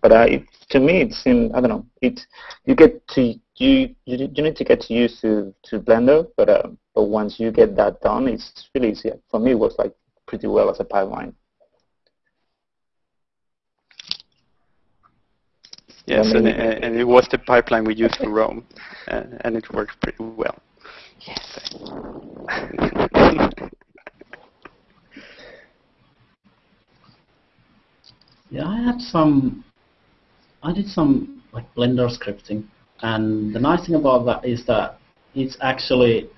But uh, it, to me, it seems I don't know. It you get to you you, you need to get used to to Blender, but um, but once you get that done, it's really easy. For me, it works like pretty well as a pipeline. Yes, I and, and it was the pipeline we used for Rome, uh, and it worked pretty well. Yes. Yeah, I had some. I did some like Blender scripting, and the nice thing about that is that it's actually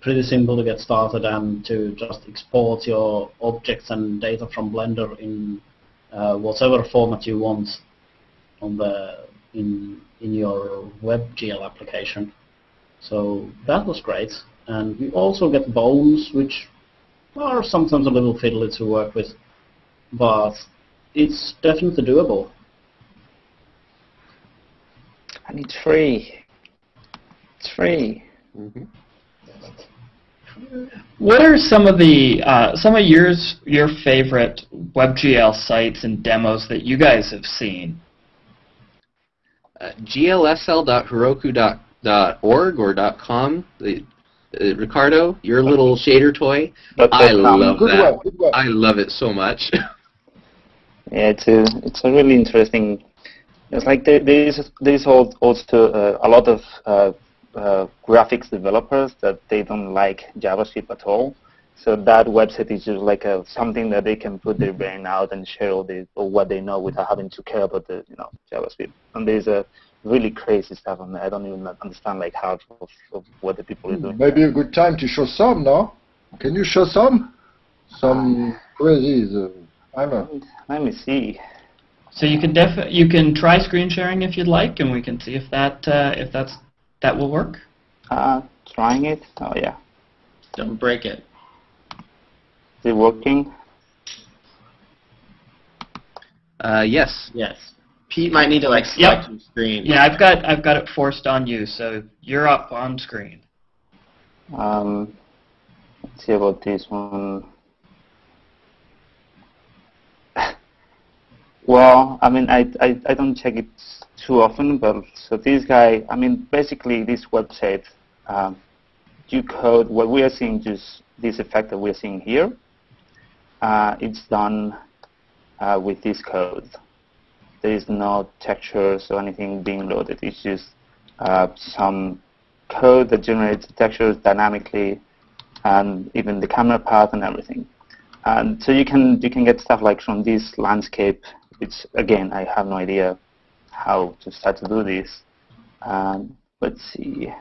pretty simple to get started and to just export your objects and data from Blender in uh, whatever format you want on the in in your WebGL application. So that was great, and we also get bones, which are sometimes a little fiddly to work with, but it's definitely doable. And it's free. It's free. What are some of the uh, some of yours your favorite WebGL sites and demos that you guys have seen? Uh, glsl.heroku.org or .com. The, uh, Ricardo, your little shader toy. Dot- I love Good that. work, good work. I love it so much. Yeah, it's a it's a really interesting. It's like there, there is there is al- also uh, a lot of uh, uh, graphics developers that they don't like JavaScript at all. So that website is just like a, something that they can put their brain out and share all the or what they know without having to care about the you know JavaScript. And there's a really crazy stuff on there. I don't even understand like half of, of what the people are doing. Maybe a good time to show some, no? Can you show some? Some crazy. Uh, I don't know. Let me see. So you can def you can try screen sharing if you'd like, and we can see if that uh, if that's that will work. Uh, trying it. Oh yeah, Don't break it. Is it working? uh, yes. Yes. Pete might need to like select your screen. Yeah, I've got I've got it forced on you, so you're up on screen. Um, let's see about this one. well, I mean, I, I, I don't check it too often, but so this guy, I mean, basically this website, um, you code what we are seeing, just this effect that we're seeing here. Uh, it's done uh, with this code. There is no textures or anything being loaded. It's just uh, some code that generates textures dynamically and even the camera path and everything. And so you can you can get stuff like from this landscape, which again I have no idea how to start to do this. Um, let's see.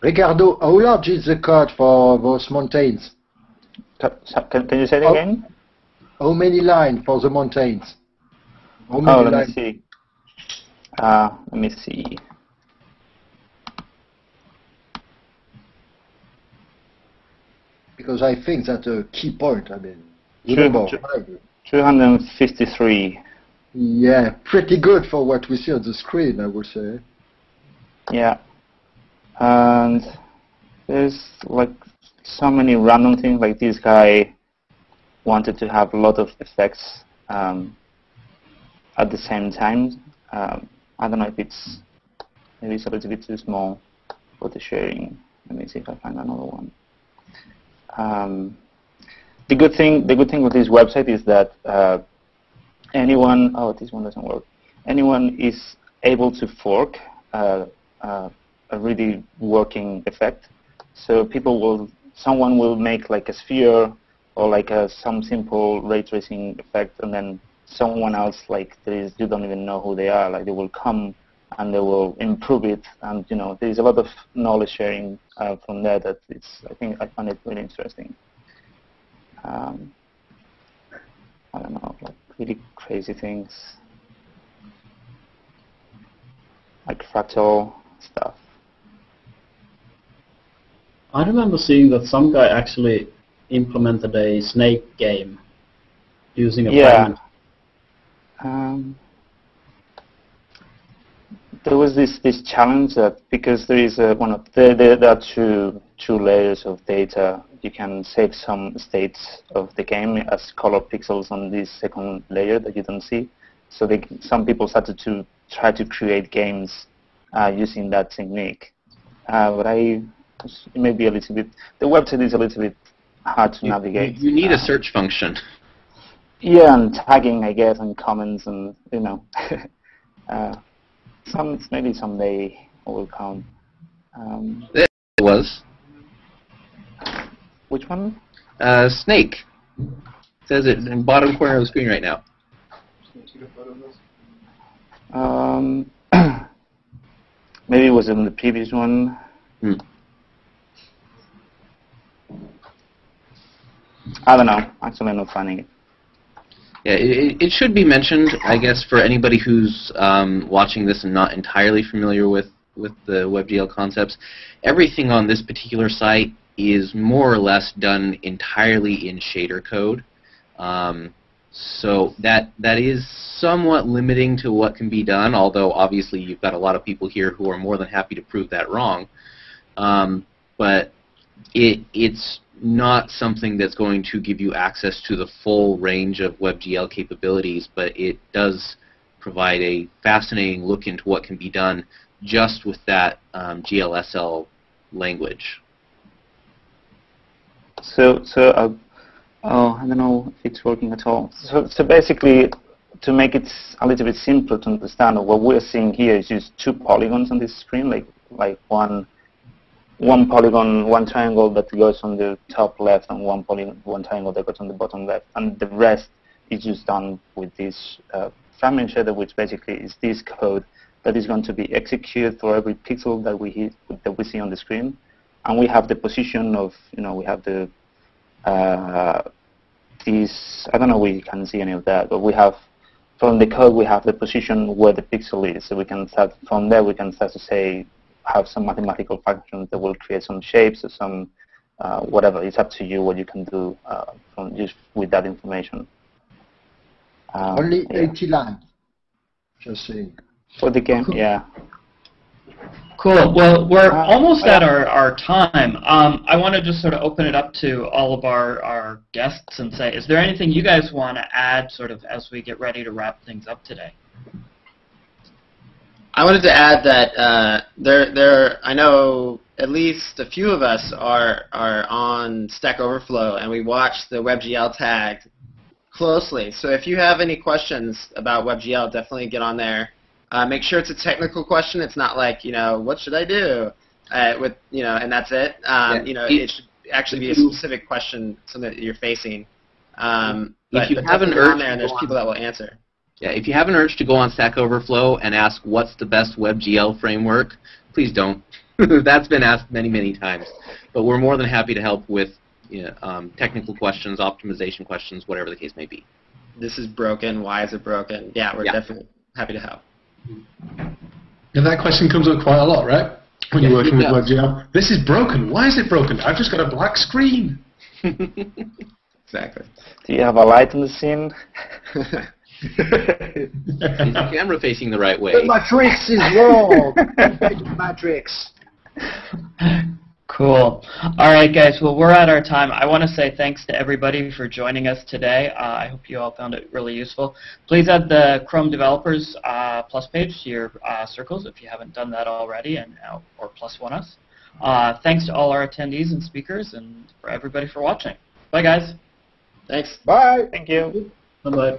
Ricardo, how large is the code for those mountains? Can, can you say it Oh. again? How many lines for the mountains? How many Oh, let me see. Uh, let me see. Because I think that's a key point. I mean, remember, sure. 253. yeah, pretty good for what we see on the screen, I would say. Yeah. And there's like so many random things like this guy wanted to have a lot of effects um, at the same time. Um, I don't know if it's maybe it's a little bit too small for the sharing. Let me see if I find another one. Um, the good thing the good thing with this website is that uh, anyone oh this one doesn't work anyone is able to fork uh, uh, a really working effect so people will someone will make like a sphere or like a, some simple ray tracing effect and then someone else like there is you don't even know who they are like they will come and they will improve it. And you know there is a lot of knowledge sharing uh, from there that it's I think I find it really interesting. Um, I don't know, like really crazy things, like fractal stuff. I remember seeing that some guy actually implemented a snake game using a Yeah. Um, there was this, this challenge that because there is a, one of there, there, there are two two layers of data. You can save some states of the game as color pixels on this second layer that you don't see. So they, some people started to try to create games uh, using that technique. uh, but I it may be a little bit. The website is a little bit hard to You- navigate. You, need a Uh, search function. Yeah, and tagging, I guess, and comments, and you know, uh, some maybe someday it will come. Um, It was which one? uh, Snake. says it in the bottom corner of the screen right now. Um, maybe it was in the previous one. Hmm. I don't know. Actually, I'm not finding it. Yeah, it, it- should be mentioned, I guess, for anybody who's um, watching this and not entirely familiar with, with the WebGL concepts. Everything on this particular site is more or less done entirely in shader code. Um, so that that is somewhat limiting to what can be done, although obviously you've got a lot of people here who are more than happy to prove that wrong. Um, but it it's not something that's going to give you access to the full range of WebGL capabilities, but it does provide a fascinating look into what can be done just with that um, GLSL language. So, so uh, oh, I don't know if it's working at all. So, so basically, to make it a little bit simpler to understand, what we're seeing here is just two polygons on this screen, like like one one polygon, one triangle that goes on the top left, and one polygon, one triangle that goes on the bottom left, and the rest is just done with this uh, fragment shader, which basically is this code that is going to be executed for every pixel that we hit, that we see on the screen and we have the position of, you know, we have the, uh, these, I don't know you can see any of that, but we have, from the code, we have the position where the pixel is. So we can start, from there, we can start to say, have some mathematical functions that will create some shapes or some, uh, whatever. It's up to you what you can do uh, from just with that information. Um, Only yeah. 80 lines. Just saying. For the game, yeah. Cool. Well, we're Uh, almost at our, our time. Um, I want to just sort of open it up to all of our, our guests and say, is there anything you guys want to add sort of as we get ready to wrap things up today? I wanted to add that uh, there, there. I know at least a few of us are are on Stack Overflow, and we watch the WebGL tag closely. So if you have any questions about WebGL, definitely get on there. Uh, make sure it's a technical question. It's not like you know what should I do uh, with you know, and that's it. Um, Yeah. You know, it should actually be a specific question, something that you're facing. Um, If but, you but have an urge there, and there's people that will answer. Yeah, if you have an urge to go on Stack Overflow and ask what's the best WebGL framework, please don't. That's been asked many, many times. But we're more than happy to help with you know, um, technical questions, optimization questions, whatever the case may be. This is broken. Why is it broken? Yeah, we're Yeah. definitely happy to help. And that question comes up quite a lot, right? When Yeah, you're working with. WebGL. This is broken. Why is it broken? I've just got a black screen. Exactly. Do you have a light in the scene? Is the camera facing the right way? The matrix is wrong. matrix. Cool. All right, guys. Well, we're at our time. I want to say thanks to everybody for joining us today. Uh, I hope you all found it really useful. Please add the Chrome Developers uh, Plus page to your uh, circles if you haven't done that already, and uh, or plus one us. Uh, thanks to all our attendees and speakers, and for everybody for watching. Bye, guys. Thanks. Bye. Thank you. Bye-bye.